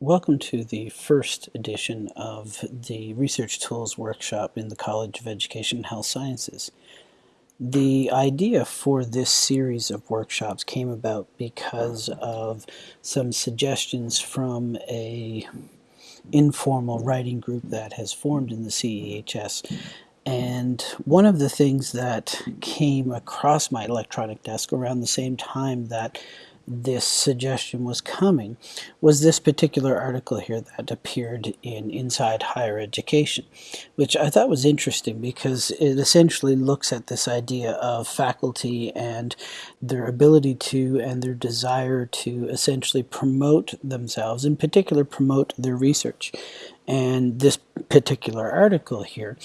Welcome to the first edition of the Research Tools Workshop in the College of Education and Health Sciences. The idea for this series of workshops came about because of some suggestions from a informal writing group that has formed in the CEHS. And one of the things that came across my electronic desk around the same time that this suggestion was coming was this particular article here that appeared in Inside Higher Education, which I thought was interesting because it essentially looks at this idea of faculty and their ability to and their desire to essentially promote themselves, in particular promote their research. And this particular article here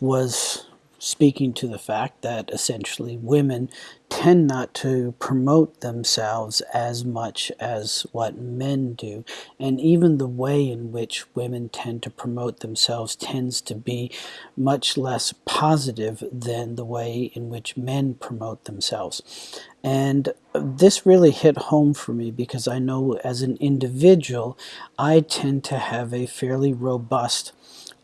was speaking to the fact that essentially women tend not to promote themselves as much as what men do. And even the way in which women tend to promote themselves tends to be much less positive than the way in which men promote themselves. And this really hit home for me because I know as an individual, I tend to have a fairly robust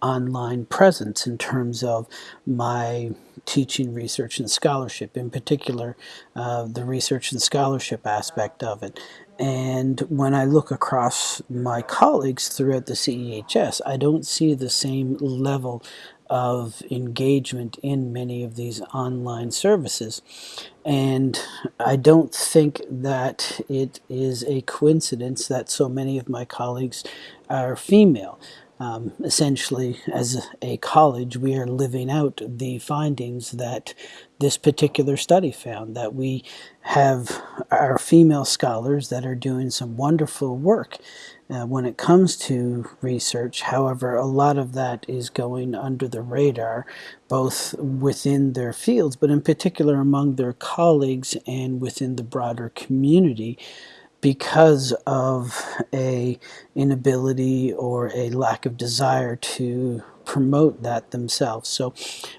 online presence in terms of my teaching, research, and scholarship, in particular, uh, the research and scholarship aspect of it. And when I look across my colleagues throughout the CEHS, I don't see the same level of engagement in many of these online services. And I don't think that it is a coincidence that so many of my colleagues are female. Um, essentially, as a college, we are living out the findings that this particular study found, that we have our female scholars that are doing some wonderful work uh, when it comes to research. However, a lot of that is going under the radar, both within their fields, but in particular among their colleagues and within the broader community because of a inability or a lack of desire to promote that themselves. So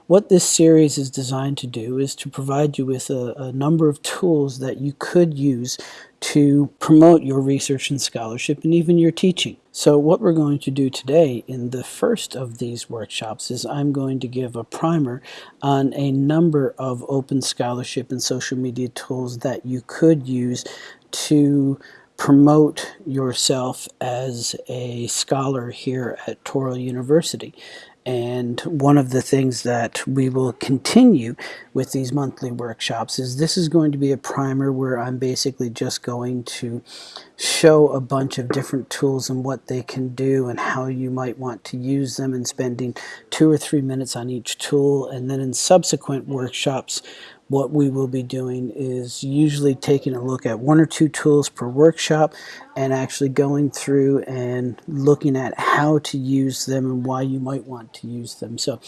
what this series is designed to do is to provide you with a, a, number of tools that you could use to promote your research and scholarship and even your teaching. So what we're going to do today in the first of these workshops is I'm going to give a primer on a number of open scholarship and social media tools that you could use to promote yourself as a scholar here at Touro University. And one of the things that we will continue with these monthly workshops is this is going to be a primer where I'm basically just going to show a bunch of different tools and what they can do and how you might want to use them and spending two or three minutes on each tool. And then in subsequent workshops, what we will be doing is usually taking a look at one or two tools per workshop and actually going through and looking at how to use them and why you might want to use them. So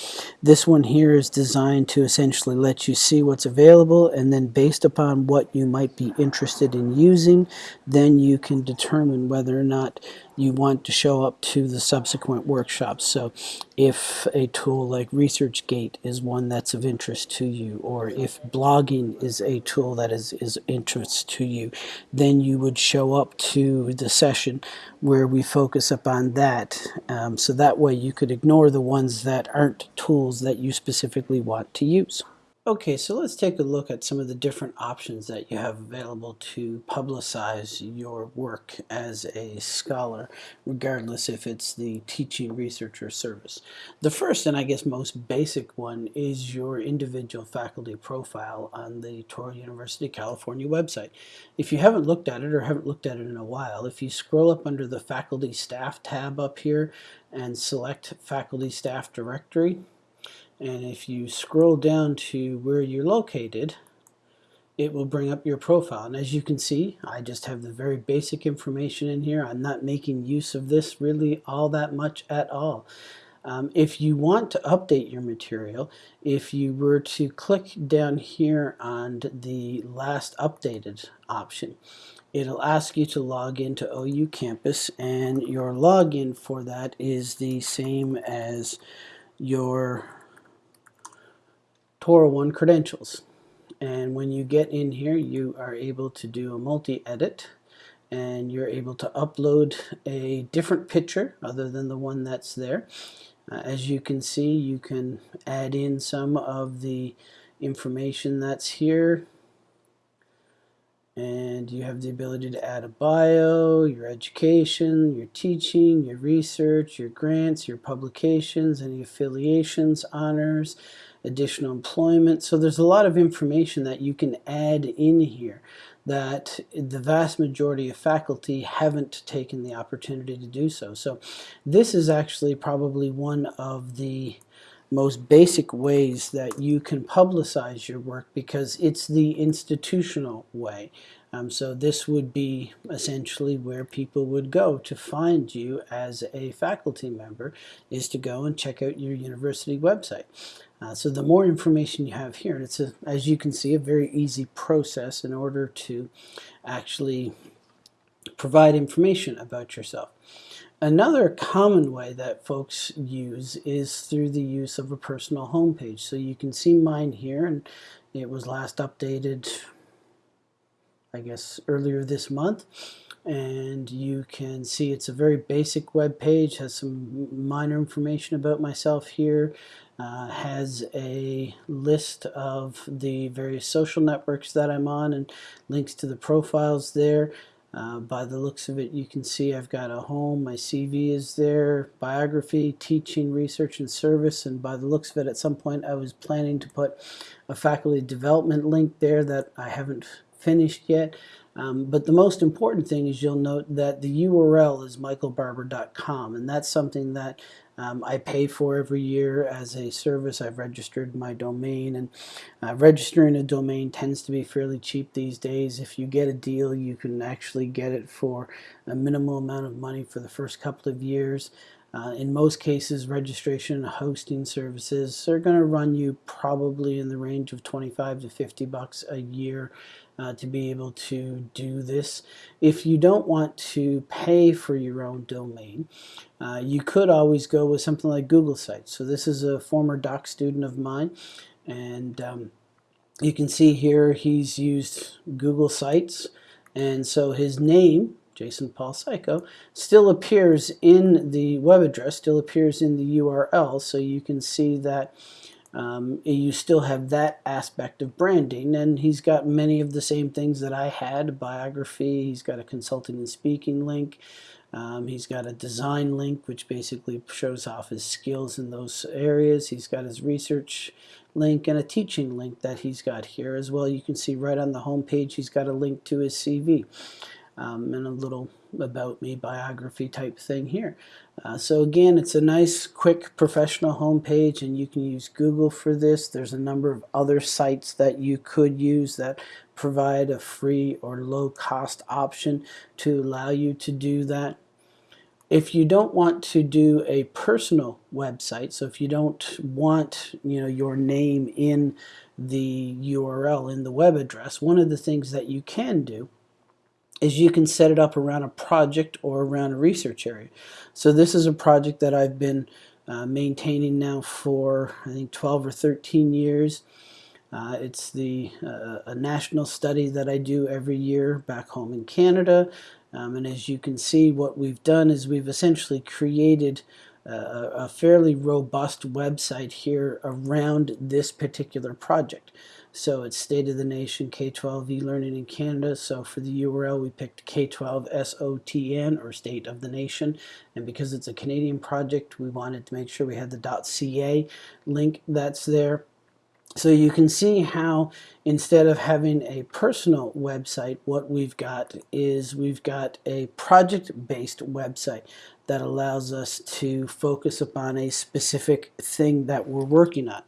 this one here is designed to essentially let you see what's available and then based upon what you might be interested in using, then you can determine whether or not you want to show up to the subsequent workshops. So if a tool like ResearchGate is one that's of interest to you, or if blogging is a tool that is, is interest to you, then you would show up to the session where we focus upon that. Um, so that way you could ignore the ones that aren't tools that you specifically want to use. Okay, so let's take a look at some of the different options that you have available to publicize your work as a scholar, regardless if it's the teaching, research, or service. The first and I guess most basic one is your individual faculty profile on the Touro University California website. If you haven't looked at it or haven't looked at it in a while, if you scroll up under the faculty staff tab up here and select faculty staff directory, and if you scroll down to where you're located, it will bring up your profile. And as you can see, I just have the very basic information in here. I'm not making use of this really all that much at all. Um, if you want to update your material, if you were to click down here on the last updated option, it'll ask you to log into OU Campus and your login for that is the same as your Touro One credentials. And when you get in here, you are able to do a multi-edit and you're able to upload a different picture other than the one that's there. Uh, as you can see, you can add in some of the information that's here and you have the ability to add a bio, your education, your teaching, your research, your grants, your publications, any affiliations, honors, additional employment. So there's a lot of information that you can add in here that the vast majority of faculty haven't taken the opportunity to do so. So this is actually probably one of the most basic ways that you can publicize your work because it's the institutional way. Um, so this would be essentially where people would go to find you as a faculty member is to go and check out your university website. Uh, so the more information you have here, and it's a, as you can see a very easy process in order to actually provide information about yourself. Another common way that folks use is through the use of a personal homepage. So you can see mine here, and it was last updated, I guess, earlier this month. And you can see it's a very basic web page, has some minor information about myself here, uh, has a list of the various social networks that I'm on and links to the profiles there. Uh, by the looks of it, you can see I've got a home, my CV is there, biography, teaching, research, and service, and by the looks of it, at some point I was planning to put a faculty development link there that I haven't finished yet. Um, but the most important thing is you'll note that the URL is michaelbarbour.com, and that's something that um, I pay for every year as a service. I've registered my domain, and uh, registering a domain tends to be fairly cheap these days. If you get a deal, you can actually get it for a minimal amount of money for the first couple of years. Uh, in most cases, registration and hosting services are going to run you probably in the range of 25 to 50 bucks a year uh, to be able to do this. If you don't want to pay for your own domain, uh, you could always go with something like Google Sites. So this is a former doc student of mine, and um, you can see here he's used Google Sites, and so his name Jason Paul Siko, still appears in the web address, still appears in the URL, so you can see that um, you still have that aspect of branding and he's got many of the same things that I had biography he's got a consulting and speaking link um, he's got a design link which basically shows off his skills in those areas he's got his research link and a teaching link that he's got here as well you can see right on the home page he's got a link to his CV um, and a little about me biography type thing here. Uh, so again, it's a nice, quick, professional homepage, and you can use Google for this. There's a number of other sites that you could use that provide a free or low-cost option to allow you to do that. If you don't want to do a personal website, so if you don't want you know your name in the URL in the web address, one of the things that you can do is you can set it up around a project or around a research area. So this is a project that I've been uh, maintaining now for I think 12 or 13 years. Uh, it's the uh, a national study that I do every year back home in Canada. Um, and as you can see, what we've done is we've essentially created a, a fairly robust website here around this particular project. So it's State of the Nation K-12 e-learning in Canada. So for the URL, we picked K-12 SOTN or State of the Nation. And because it's a Canadian project, we wanted to make sure we had the .ca link that's there. So you can see how instead of having a personal website, what we've got is we've got a project-based website that allows us to focus upon a specific thing that we're working on.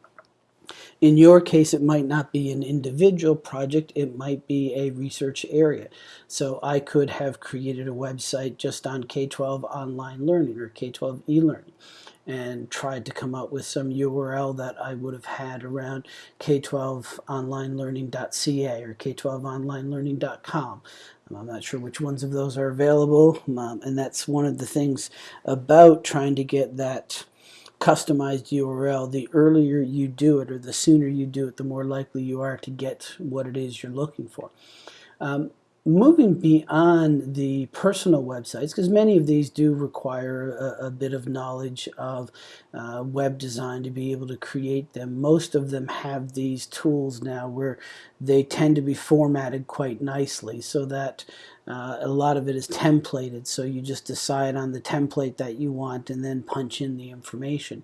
In your case, it might not be an individual project, it might be a research area. So I could have created a website just on K-12 online learning or K-12 e-learning and tried to come up with some URL that I would have had around k12onlinelearning.ca or k12onlinelearning.com. I'm not sure which ones of those are available, um, and that's one of the things about trying to get that customized URL, the earlier you do it or the sooner you do it, the more likely you are to get what it is you're looking for. Um, moving beyond the personal websites, because many of these do require a, a bit of knowledge of uh, web design to be able to create them. Most of them have these tools now where they tend to be formatted quite nicely so that uh, a lot of it is templated. So you just decide on the template that you want and then punch in the information.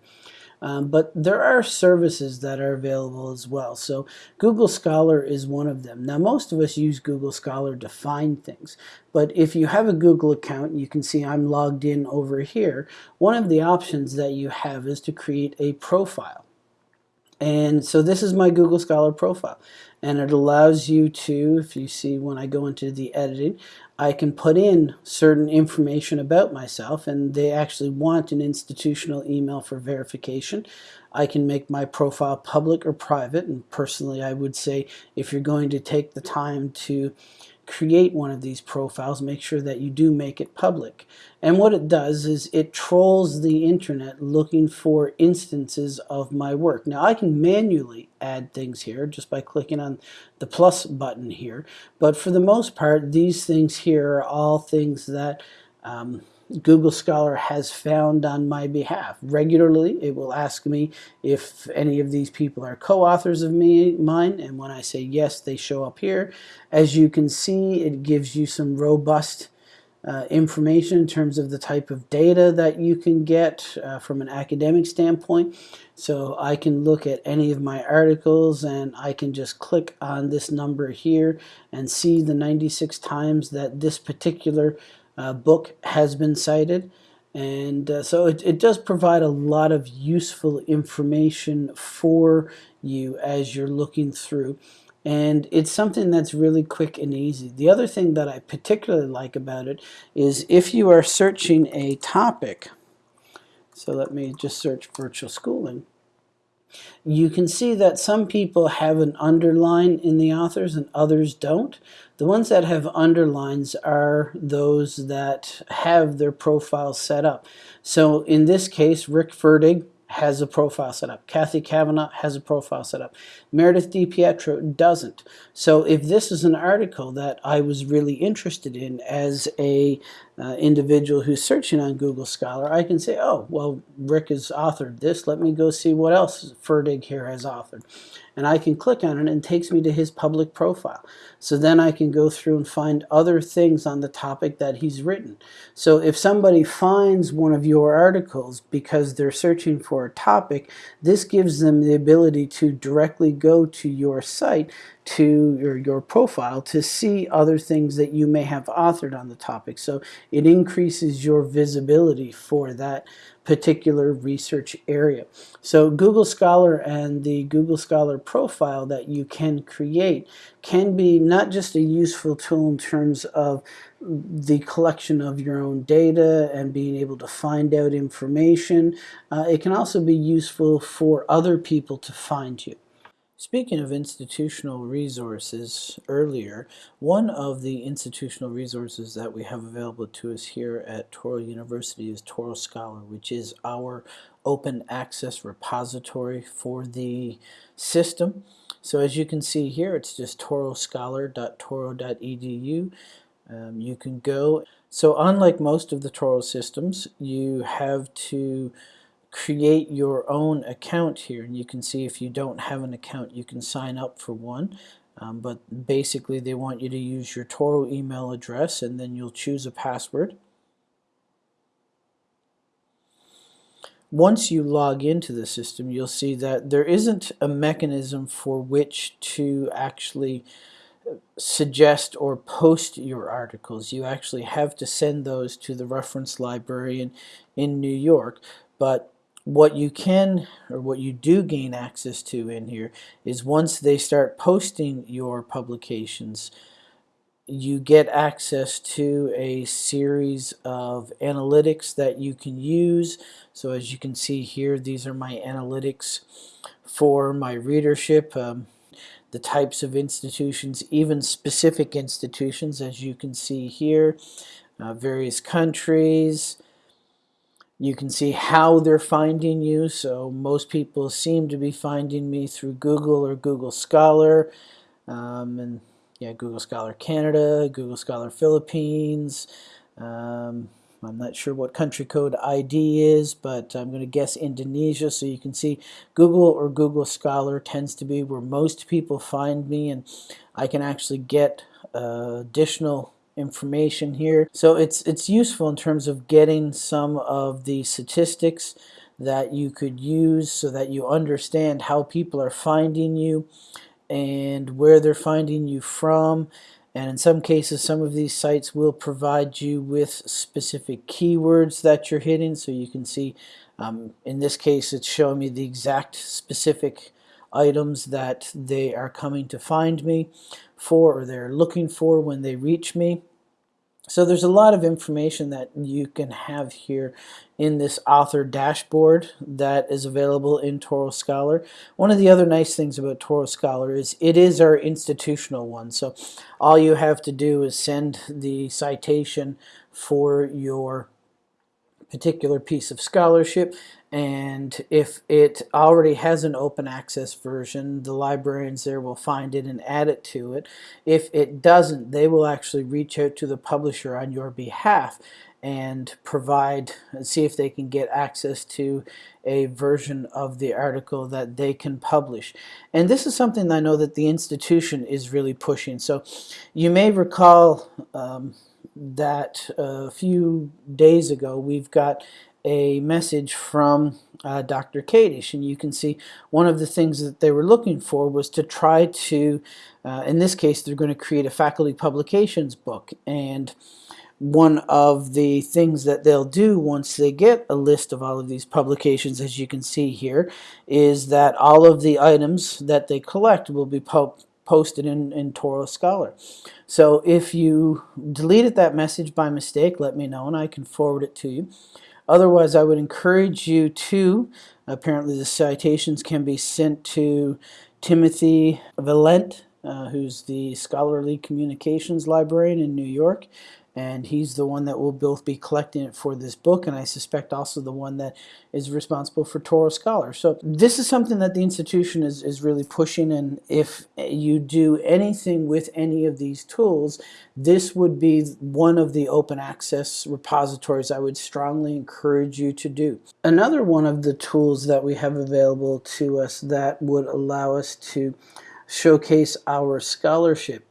Um, but there are services that are available as well. So Google Scholar is one of them. Now most of us use Google Scholar to find things, but if you have a Google account, you can see I'm logged in over here. One of the options that you have is to create a profile. And so this is my Google Scholar profile. And it allows you to, if you see when I go into the editing, I can put in certain information about myself and they actually want an institutional email for verification. I can make my profile public or private and personally I would say if you're going to take the time to create one of these profiles, make sure that you do make it public. And what it does is it trolls the internet looking for instances of my work. Now I can manually add things here just by clicking on the plus button here, but for the most part these things here are all things that um, Google Scholar has found on my behalf. Regularly, it will ask me if any of these people are co-authors of me, mine, and when I say yes, they show up here. As you can see, it gives you some robust uh, information in terms of the type of data that you can get uh, from an academic standpoint. So I can look at any of my articles and I can just click on this number here and see the 96 times that this particular book has been cited. And uh, so it, it does provide a lot of useful information for you as you're looking through. And it's something that's really quick and easy. The other thing that I particularly like about it is if you are searching a topic, so let me just search virtual schooling, you can see that some people have an underline in the authors and others don't. The ones that have underlines are those that have their profile set up. So in this case, Rick Ferdig has a profile set up. Cathy Cavanaugh has a profile set up. Meredith DiPietro doesn't. So if this is an article that I was really interested in as a uh, individual who's searching on Google Scholar, I can say, oh, well, Rick has authored this. Let me go see what else Ferdig here has authored and I can click on it and it takes me to his public profile. So then I can go through and find other things on the topic that he's written. So if somebody finds one of your articles because they're searching for a topic, this gives them the ability to directly go to your site to your, your profile to see other things that you may have authored on the topic. So it increases your visibility for that particular research area. So Google Scholar and the Google Scholar profile that you can create can be not just a useful tool in terms of the collection of your own data and being able to find out information. Uh, it can also be useful for other people to find you. Speaking of institutional resources earlier, one of the institutional resources that we have available to us here at Touro University is Touro Scholar, which is our open access repository for the system. So as you can see here, it's just touroscholar.touro.edu. Um, you can go. So unlike most of the Touro systems, you have to create your own account here and you can see if you don't have an account you can sign up for one um, but basically they want you to use your Touro email address and then you'll choose a password once you log into the system you'll see that there isn't a mechanism for which to actually uh, suggest or post your articles. You actually have to send those to the reference librarian in New York, but what you can or what you do gain access to in here is once they start posting your publications you get access to a series of analytics that you can use. So as you can see here these are my analytics for my readership um, the types of institutions even specific institutions as you can see here uh, various countries you can see how they're finding you. So most people seem to be finding me through Google or Google Scholar. Um, and yeah, Google Scholar Canada, Google Scholar Philippines. Um, I'm not sure what country code ID is, but I'm going to guess Indonesia. So you can see Google or Google Scholar tends to be where most people find me, and I can actually get uh, additional information here. So it's it's useful in terms of getting some of the statistics that you could use so that you understand how people are finding you and where they're finding you from and in some cases some of these sites will provide you with specific keywords that you're hitting so you can see um, in this case it's showing me the exact specific items that they are coming to find me for or they're looking for when they reach me so there's a lot of information that you can have here in this author dashboard that is available in Touro Scholar. One of the other nice things about Touro Scholar is it is our institutional one. So all you have to do is send the citation for your particular piece of scholarship and if it already has an open access version the librarians there will find it and add it to it. If it doesn't they will actually reach out to the publisher on your behalf and provide and see if they can get access to a version of the article that they can publish. And this is something I know that the institution is really pushing. So you may recall um, that a few days ago we've got a message from uh, Dr. Kadish and you can see one of the things that they were looking for was to try to uh, in this case they're going to create a faculty publications book and one of the things that they'll do once they get a list of all of these publications as you can see here is that all of the items that they collect will be posted in, in Touro Scholar. So if you deleted that message by mistake, let me know and I can forward it to you. Otherwise, I would encourage you to, apparently the citations can be sent to Timothy Valent, uh, who's the scholarly communications librarian in New York and he's the one that will both be collecting it for this book and I suspect also the one that is responsible for Touro Scholar. So this is something that the institution is, is really pushing and if you do anything with any of these tools this would be one of the open access repositories I would strongly encourage you to do. Another one of the tools that we have available to us that would allow us to showcase our scholarship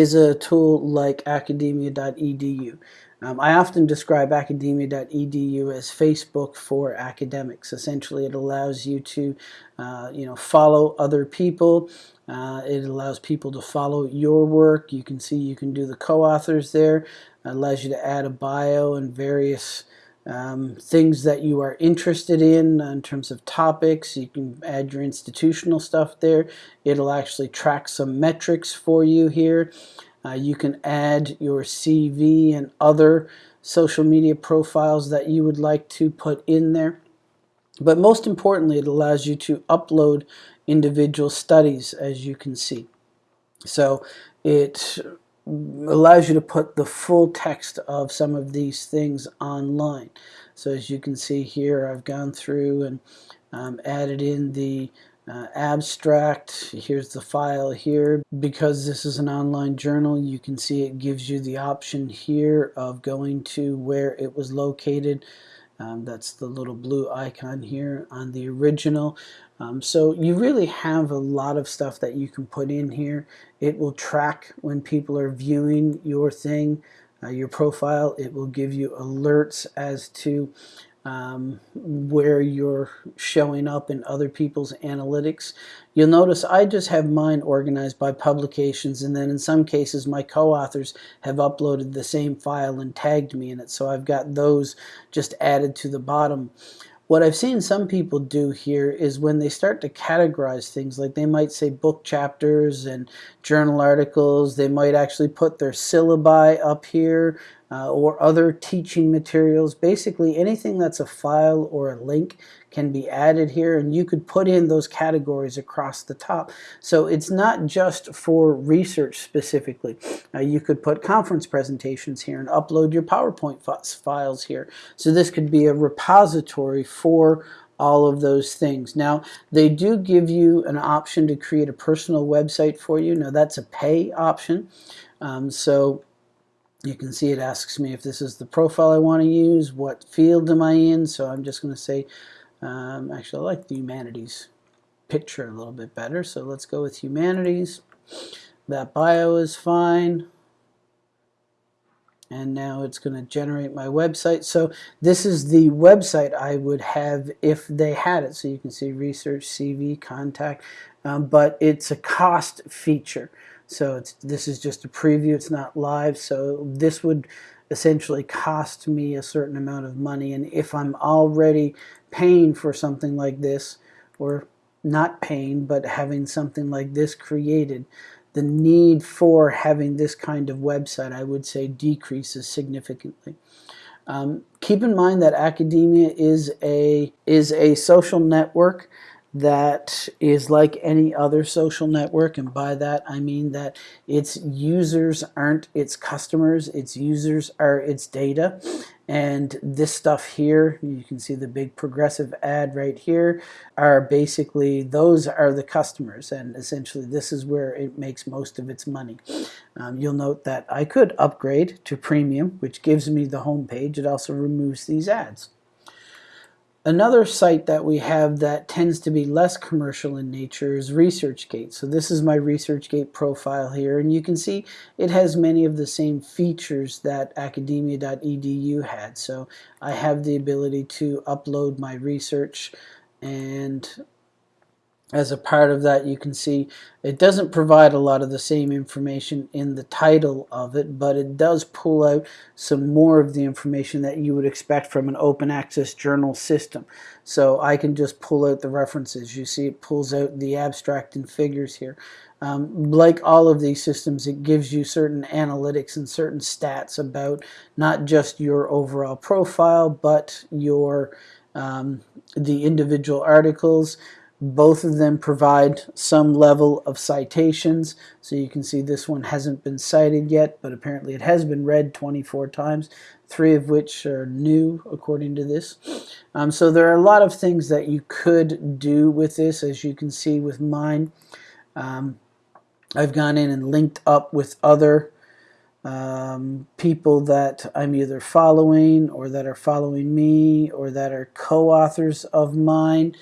is a tool like academia.edu. Um, I often describe academia.edu as Facebook for academics. Essentially, it allows you to, uh, you know, follow other people. Uh, it allows people to follow your work. You can see you can do the co-authors there. It allows you to add a bio and various um, things that you are interested in in terms of topics. You can add your institutional stuff there. It'll actually track some metrics for you here. Uh, you can add your CV and other social media profiles that you would like to put in there. But most importantly, it allows you to upload individual studies, as you can see. So it allows you to put the full text of some of these things online. So as you can see here, I've gone through and um, added in the uh, abstract. Here's the file here. Because this is an online journal, you can see it gives you the option here of going to where it was located. Um, that's the little blue icon here on the original. Um, so you really have a lot of stuff that you can put in here. It will track when people are viewing your thing, uh, your profile. It will give you alerts as to um, where you're showing up in other people's analytics. You'll notice I just have mine organized by publications and then in some cases my co-authors have uploaded the same file and tagged me in it so I've got those just added to the bottom. What I've seen some people do here is when they start to categorize things, like they might say book chapters and journal articles, they might actually put their syllabi up here uh, or other teaching materials. Basically, anything that's a file or a link can be added here, and you could put in those categories across the top. So it's not just for research specifically. Uh, you could put conference presentations here and upload your PowerPoint files here. So this could be a repository for all of those things. Now, they do give you an option to create a personal website for you. Now, that's a pay option. Um, so you can see it asks me if this is the profile I want to use, what field am I in. So I'm just going to say, um, actually, I like the humanities picture a little bit better. So let's go with humanities. That bio is fine and now it's going to generate my website. So this is the website I would have if they had it. So you can see research, CV, contact, um, but it's a cost feature. So this is just a preview, it's not live. So this would essentially cost me a certain amount of money. And if I'm already paying for something like this, or not paying, but having something like this created, the need for having this kind of website, I would say, decreases significantly. Um, keep in mind that academia is a is a social network that is like any other social network and by that I mean that its users aren't its customers its users are its data. And this stuff here you can see the big progressive ad right here are basically those are the customers and essentially this is where it makes most of its money. Um, you'll note that I could upgrade to premium which gives me the home page. It also removes these ads Another site that we have that tends to be less commercial in nature is ResearchGate. So this is my ResearchGate profile here, and you can see it has many of the same features that academia.edu had. So I have the ability to upload my research and as a part of that you can see it doesn't provide a lot of the same information in the title of it but it does pull out some more of the information that you would expect from an open access journal system. So I can just pull out the references. You see it pulls out the abstract and figures here. Um, like all of these systems it gives you certain analytics and certain stats about not just your overall profile but your um, the individual articles both of them provide some level of citations. So you can see this one hasn't been cited yet, but apparently it has been read 24 times, three of which are new according to this. Um, so there are a lot of things that you could do with this, as you can see with mine. Um, I've gone in and linked up with other um, people that I'm either following or that are following me or that are co-authors of mine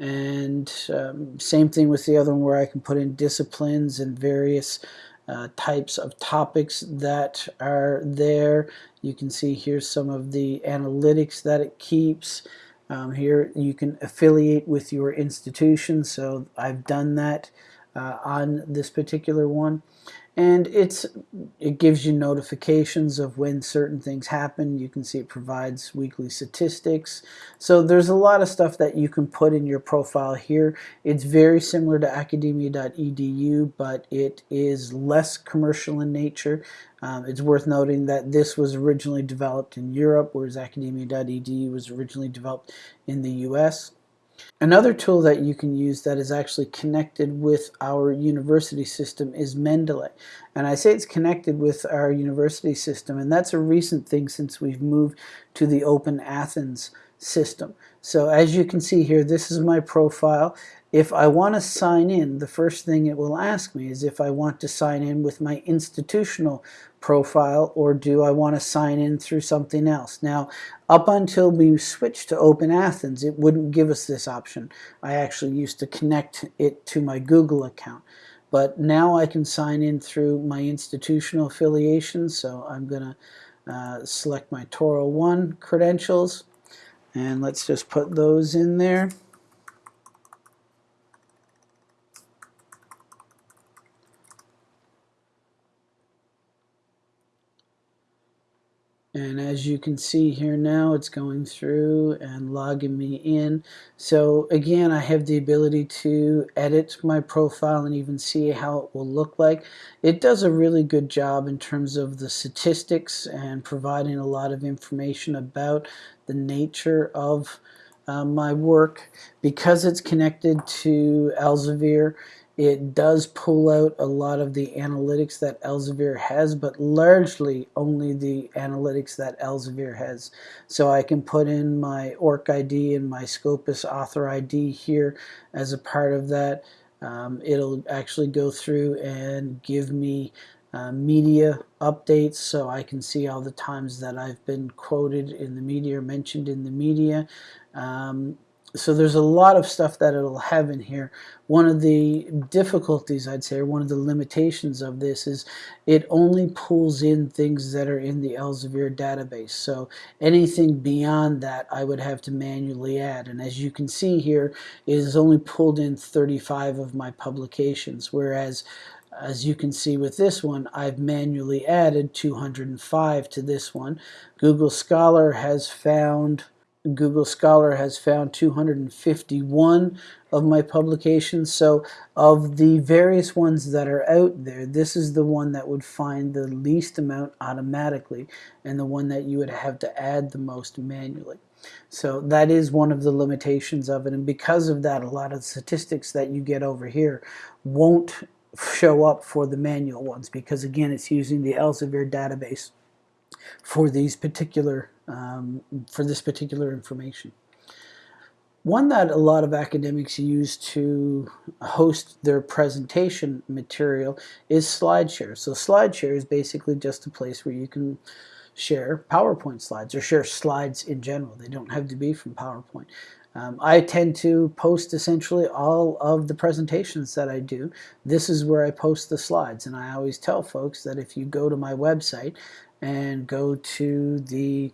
and um, same thing with the other one where I can put in disciplines and various uh, types of topics that are there. You can see here's some of the analytics that it keeps. Um, here you can affiliate with your institution, so I've done that uh, on this particular one and it's it gives you notifications of when certain things happen. You can see it provides weekly statistics. So there's a lot of stuff that you can put in your profile here. It's very similar to academia.edu but it is less commercial in nature. Um, it's worth noting that this was originally developed in Europe whereas academia.edu was originally developed in the US Another tool that you can use that is actually connected with our university system is Mendeley. And I say it's connected with our university system, and that's a recent thing since we've moved to the Open Athens system. So as you can see here, this is my profile. If I want to sign in, the first thing it will ask me is if I want to sign in with my institutional profile or do I want to sign in through something else. Now, up until we switched to Open Athens, it wouldn't give us this option. I actually used to connect it to my Google account. But now I can sign in through my institutional affiliation, so I'm going to uh, select my Touro 1 credentials, and let's just put those in there. And as you can see here now it's going through and logging me in. So again I have the ability to edit my profile and even see how it will look like. It does a really good job in terms of the statistics and providing a lot of information about the nature of uh, my work. Because it's connected to Elsevier it does pull out a lot of the analytics that Elsevier has, but largely only the analytics that Elsevier has. So I can put in my ORC ID and my Scopus author ID here as a part of that. Um, it'll actually go through and give me uh, media updates so I can see all the times that I've been quoted in the media or mentioned in the media. Um, so there's a lot of stuff that it'll have in here. One of the difficulties, I'd say, or one of the limitations of this is it only pulls in things that are in the Elsevier database. So anything beyond that, I would have to manually add. And as you can see here, it is only pulled in 35 of my publications, whereas as you can see with this one, I've manually added 205 to this one. Google Scholar has found Google Scholar has found 251 of my publications. So of the various ones that are out there, this is the one that would find the least amount automatically and the one that you would have to add the most manually. So that is one of the limitations of it. And because of that, a lot of the statistics that you get over here won't show up for the manual ones because again, it's using the Elsevier database for these particular um, for this particular information. One that a lot of academics use to host their presentation material is SlideShare. So SlideShare is basically just a place where you can share PowerPoint slides or share slides in general. They don't have to be from PowerPoint. Um, I tend to post essentially all of the presentations that I do. This is where I post the slides and I always tell folks that if you go to my website and go to the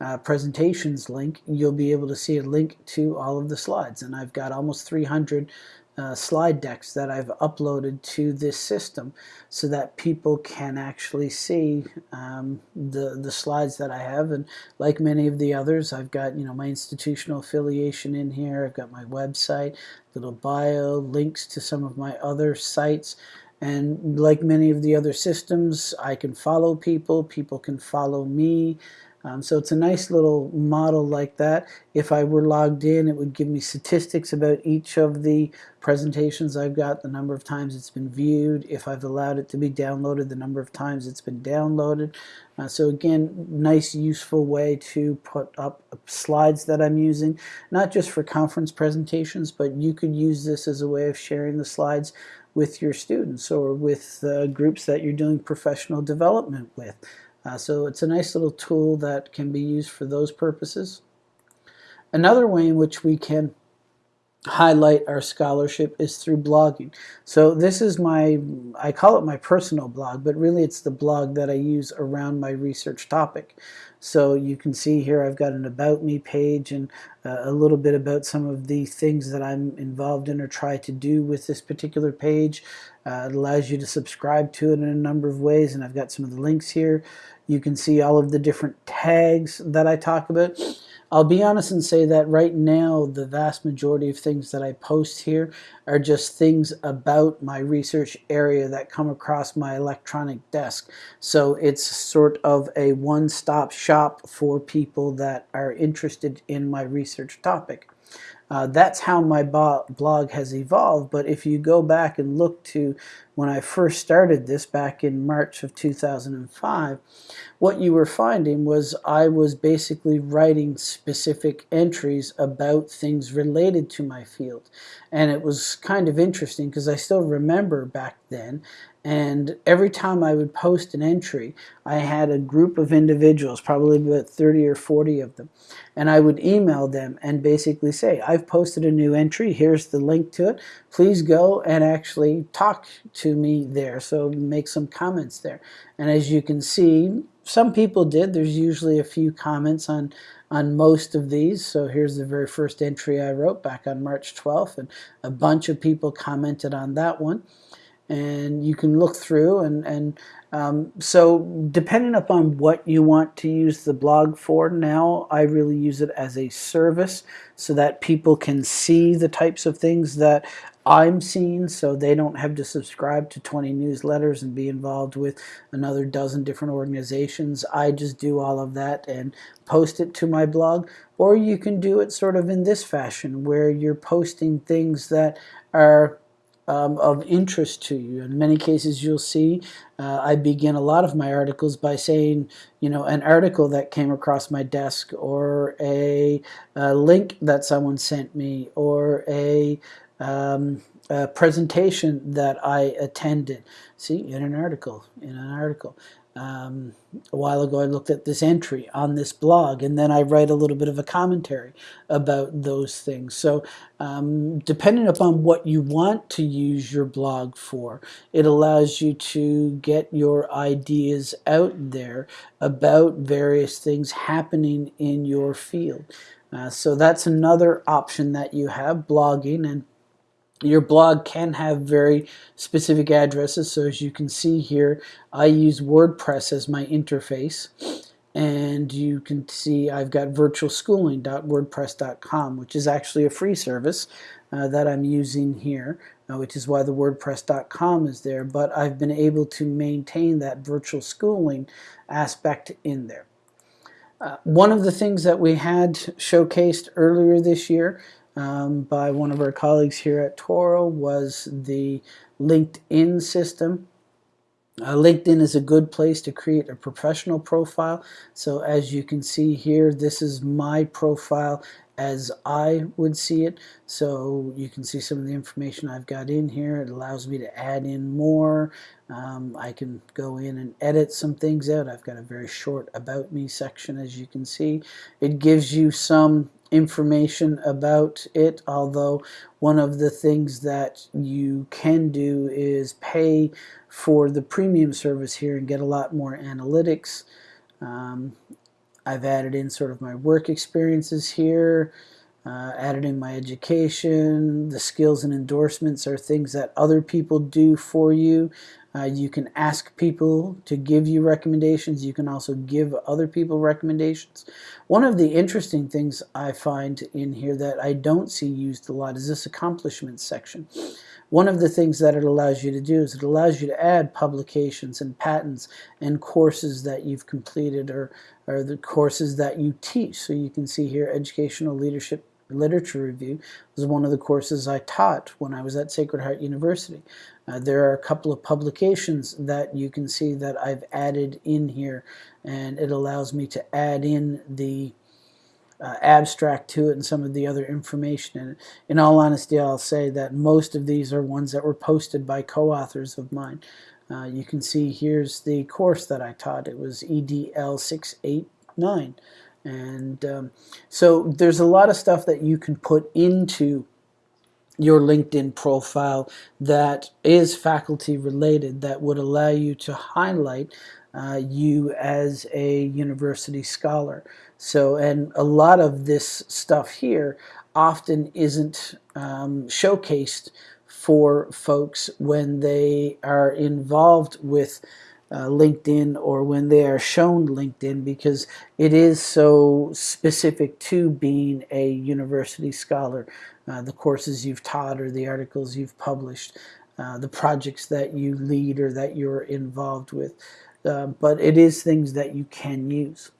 uh, presentations link, you'll be able to see a link to all of the slides. And I've got almost 300 uh, slide decks that I've uploaded to this system so that people can actually see um, the, the slides that I have. And like many of the others, I've got you know my institutional affiliation in here. I've got my website, little bio, links to some of my other sites. And like many of the other systems, I can follow people, people can follow me. Um, so it's a nice little model like that. If I were logged in, it would give me statistics about each of the presentations I've got, the number of times it's been viewed, if I've allowed it to be downloaded, the number of times it's been downloaded. Uh, so again, nice useful way to put up slides that I'm using, not just for conference presentations, but you could use this as a way of sharing the slides with your students or with uh, groups that you're doing professional development with. Uh, so it's a nice little tool that can be used for those purposes. Another way in which we can highlight our scholarship is through blogging. So this is my, I call it my personal blog, but really it's the blog that I use around my research topic. So you can see here I've got an About Me page and uh, a little bit about some of the things that I'm involved in or try to do with this particular page. Uh, it allows you to subscribe to it in a number of ways and I've got some of the links here. You can see all of the different tags that I talk about. I'll be honest and say that right now the vast majority of things that I post here are just things about my research area that come across my electronic desk. So it's sort of a one-stop shop for people that are interested in my research topic. Uh, that's how my blog has evolved, but if you go back and look to when I first started this back in March of 2005, what you were finding was I was basically writing specific entries about things related to my field. And it was kind of interesting because I still remember back then. And every time I would post an entry, I had a group of individuals, probably about 30 or 40 of them, and I would email them and basically say, I've posted a new entry, here's the link to it, please go and actually talk to me there, so make some comments there. And as you can see, some people did, there's usually a few comments on on most of these. So here's the very first entry I wrote back on March 12th, and a bunch of people commented on that one and you can look through and, and Um, so depending upon what you want to use the blog for now, I really use it as a service so that people can see the types of things that I'm seeing so they don't have to subscribe to 20 newsletters and be involved with another dozen different organizations. I just do all of that and post it to my blog. Or you can do it sort of in this fashion where you're posting things that are um, of interest to you. In many cases, you'll see uh, I begin a lot of my articles by saying, you know, an article that came across my desk, or a, a link that someone sent me, or a, um, a presentation that I attended. See, in an article, in an article. Um, a while ago I looked at this entry on this blog and then I write a little bit of a commentary about those things. So um, depending upon what you want to use your blog for, it allows you to get your ideas out there about various things happening in your field. Uh, so that's another option that you have, blogging, and your blog can have very specific addresses. So as you can see here, I use WordPress as my interface. And you can see I've got virtualschooling.wordpress.com, which is actually a free service uh, that I'm using here, uh, which is why the WordPress.com is there. But I've been able to maintain that virtual schooling aspect in there. Uh, one of the things that we had showcased earlier this year um, by one of our colleagues here at Touro was the LinkedIn system. Uh, LinkedIn is a good place to create a professional profile. So as you can see here, this is my profile as I would see it. So you can see some of the information I've got in here. It allows me to add in more. Um, I can go in and edit some things out. I've got a very short about me section as you can see. It gives you some information about it although one of the things that you can do is pay for the premium service here and get a lot more analytics. Um, I've added in sort of my work experiences here uh, added in my education. The skills and endorsements are things that other people do for you uh, you can ask people to give you recommendations. You can also give other people recommendations. One of the interesting things I find in here that I don't see used a lot is this accomplishments section. One of the things that it allows you to do is it allows you to add publications and patents and courses that you've completed or, or the courses that you teach. So you can see here educational leadership literature review was one of the courses I taught when I was at Sacred Heart University. Uh, there are a couple of publications that you can see that I've added in here and it allows me to add in the uh, abstract to it and some of the other information. And in all honesty, I'll say that most of these are ones that were posted by co-authors of mine. Uh, you can see here's the course that I taught. It was EDL 689. And um, so there's a lot of stuff that you can put into your LinkedIn profile that is faculty related that would allow you to highlight uh, you as a university scholar. So, and a lot of this stuff here often isn't um, showcased for folks when they are involved with uh, LinkedIn or when they are shown LinkedIn because it is so specific to being a university scholar. Uh, the courses you've taught or the articles you've published, uh, the projects that you lead or that you're involved with. Uh, but it is things that you can use.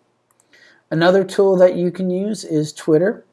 Another tool that you can use is Twitter.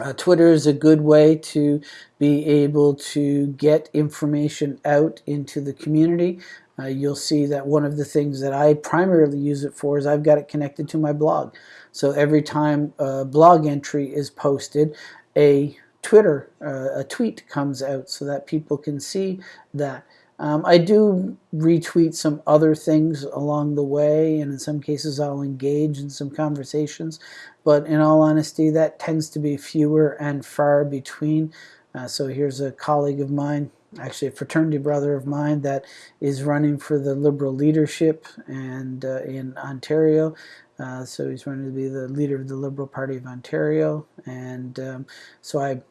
Uh, Twitter is a good way to be able to get information out into the community. Uh, you'll see that one of the things that I primarily use it for is I've got it connected to my blog. So every time a blog entry is posted, a Twitter, uh, a tweet comes out so that people can see that. Um, I do retweet some other things along the way, and in some cases I'll engage in some conversations, but in all honesty, that tends to be fewer and far between. Uh, so here's a colleague of mine, actually a fraternity brother of mine, that is running for the Liberal leadership and uh, in Ontario. Uh, so he's running to be the leader of the Liberal Party of Ontario, and um, so I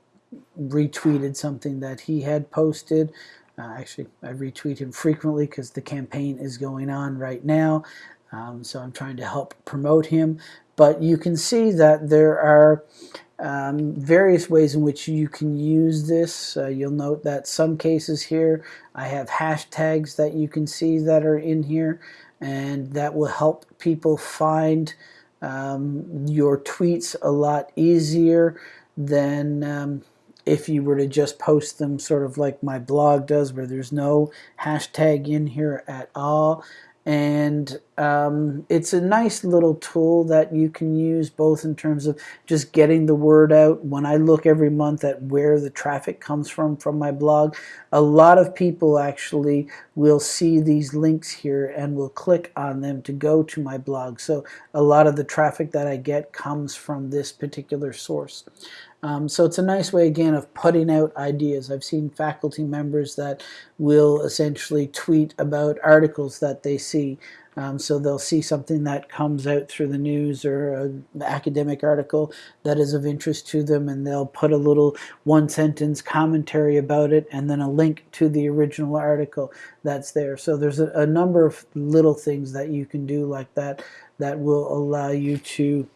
retweeted something that he had posted. Uh, actually, I retweet him frequently because the campaign is going on right now. Um, so I'm trying to help promote him. But you can see that there are um, various ways in which you can use this. Uh, you'll note that some cases here I have hashtags that you can see that are in here and that will help people find um, your tweets a lot easier than um, if you were to just post them sort of like my blog does where there's no hashtag in here at all and um, it's a nice little tool that you can use both in terms of just getting the word out. When I look every month at where the traffic comes from from my blog a lot of people actually will see these links here and will click on them to go to my blog. So a lot of the traffic that I get comes from this particular source um, so it's a nice way, again, of putting out ideas. I've seen faculty members that will essentially tweet about articles that they see. Um, so they'll see something that comes out through the news or an academic article that is of interest to them and they'll put a little one sentence commentary about it and then a link to the original article that's there. So there's a, a number of little things that you can do like that that will allow you to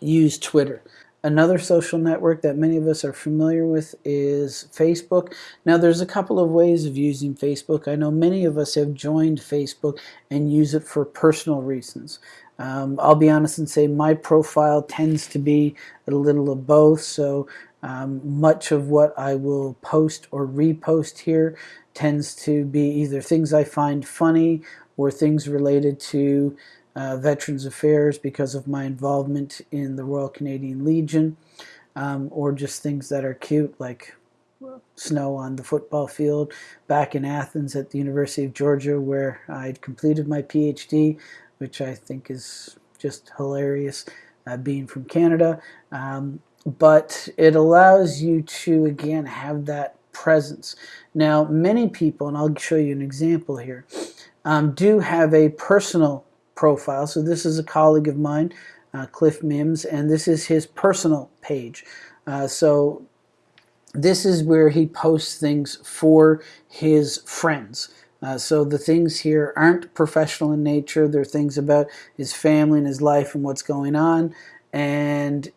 use Twitter. Another social network that many of us are familiar with is Facebook. Now there's a couple of ways of using Facebook. I know many of us have joined Facebook and use it for personal reasons. Um, I'll be honest and say my profile tends to be a little of both. So um, much of what I will post or repost here tends to be either things I find funny or things related to uh, Veterans Affairs because of my involvement in the Royal Canadian Legion, um, or just things that are cute like snow on the football field back in Athens at the University of Georgia where I'd completed my PhD, which I think is just hilarious uh, being from Canada. Um, but it allows you to, again, have that presence. Now, many people, and I'll show you an example here, um, do have a personal profile. So this is a colleague of mine, uh, Cliff Mims, and this is his personal page. Uh, so this is where he posts things for his friends. Uh, so the things here aren't professional in nature. They're things about his family and his life and what's going on. And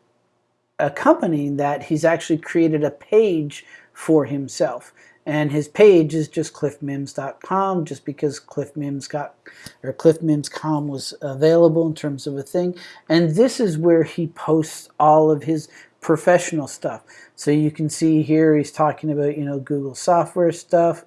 accompanying that, he's actually created a page for himself and his page is just cliffmims.com just because cliffmims got or cliffmims.com was available in terms of a thing. And this is where he posts all of his professional stuff so you can see here he's talking about you know Google software stuff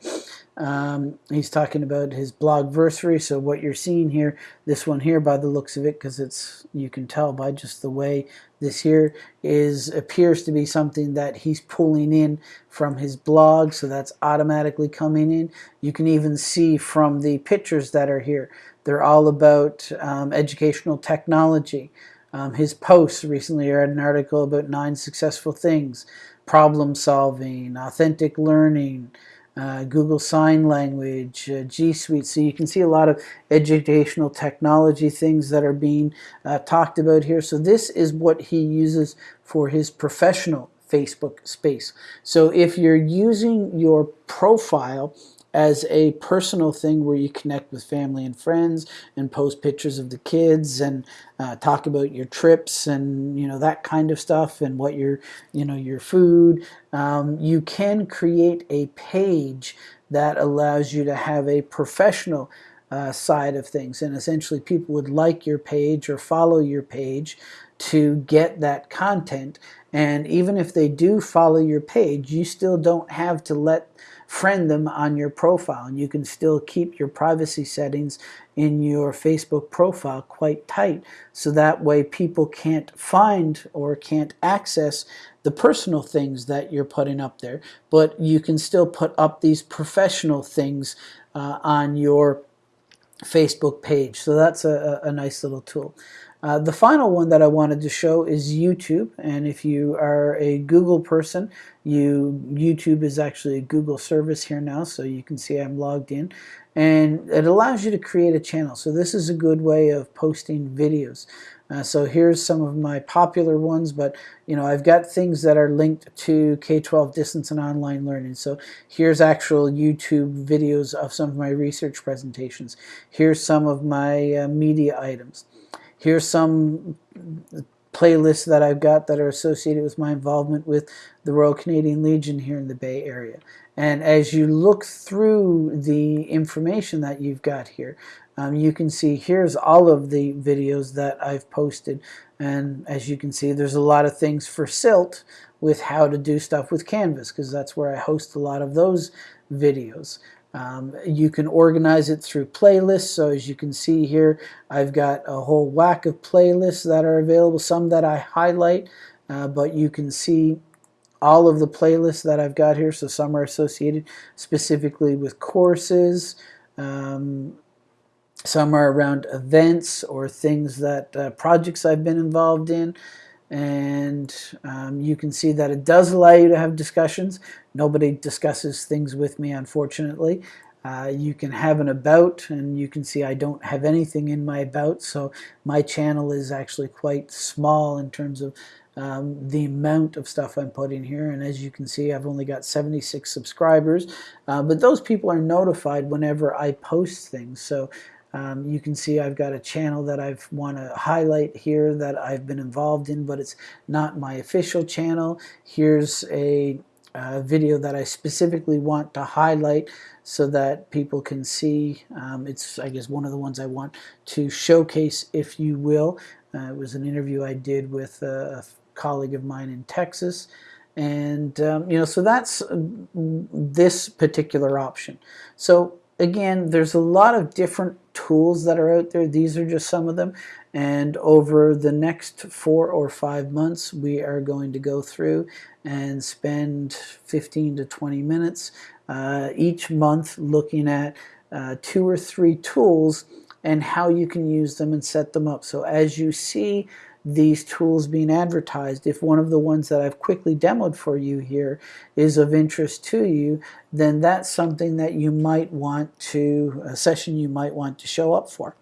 um, he's talking about his blogversary. So what you're seeing here, this one here, by the looks of it, because it's you can tell by just the way this here is appears to be something that he's pulling in from his blog. So that's automatically coming in. You can even see from the pictures that are here, they're all about um, educational technology. Um, his posts recently I read an article about nine successful things, problem solving, authentic learning uh, Google Sign Language, uh, G Suite. So you can see a lot of educational technology things that are being uh, talked about here. So this is what he uses for his professional Facebook space. So if you're using your profile as a personal thing where you connect with family and friends and post pictures of the kids and uh, talk about your trips and you know that kind of stuff and what your you know your food um, you can create a page that allows you to have a professional uh, side of things. And essentially people would like your page or follow your page to get that content. And even if they do follow your page you still don't have to let friend them on your profile and you can still keep your privacy settings in your Facebook profile quite tight so that way people can't find or can't access the personal things that you're putting up there but you can still put up these professional things uh, on your Facebook page so that's a, a nice little tool. Uh, the final one that I wanted to show is YouTube and if you are a Google person you YouTube is actually a Google service here now so you can see I'm logged in and it allows you to create a channel so this is a good way of posting videos Uh, so here's some of my popular ones, but you know I've got things that are linked to K-12 distance and online learning. So here's actual YouTube videos of some of my research presentations. Here's some of my uh, media items. Here's some playlists that I've got that are associated with my involvement with the Royal Canadian Legion here in the Bay Area. And as you look through the information that you've got here, um, you can see here's all of the videos that I've posted. And as you can see, there's a lot of things for SILT with how to do stuff with Canvas because that's where I host a lot of those videos. Um, you can organize it through playlists. So as you can see here, I've got a whole whack of playlists that are available, some that I highlight, uh, but you can see all of the playlists that I've got here. So some are associated specifically with courses. Um, some are around events or things that uh, projects I've been involved in and um, you can see that it does allow you to have discussions. Nobody discusses things with me, unfortunately. Uh, you can have an about, and you can see I don't have anything in my about, so my channel is actually quite small in terms of um, the amount of stuff I'm putting here. And as you can see, I've only got 76 subscribers, uh, but those people are notified whenever I post things. So um, you can see I've got a channel that I want to highlight here that I've been involved in, but it's not my official channel. Here's a, a video that I specifically want to highlight so that people can see. Um, it's, I guess, one of the ones I want to showcase, if you will. Uh, it was an interview I did with a colleague of mine in Texas. And, um, you know, so that's uh, this particular option. So again, there's a lot of different tools that are out there. These are just some of them. And over the next four or five months, we are going to go through and spend 15 to 20 minutes uh, each month looking at uh, two or three tools and how you can use them and set them up. So as you see these tools being advertised. If one of the ones that I've quickly demoed for you here is of interest to you, then that's something that you might want to, a session you might want to show up for.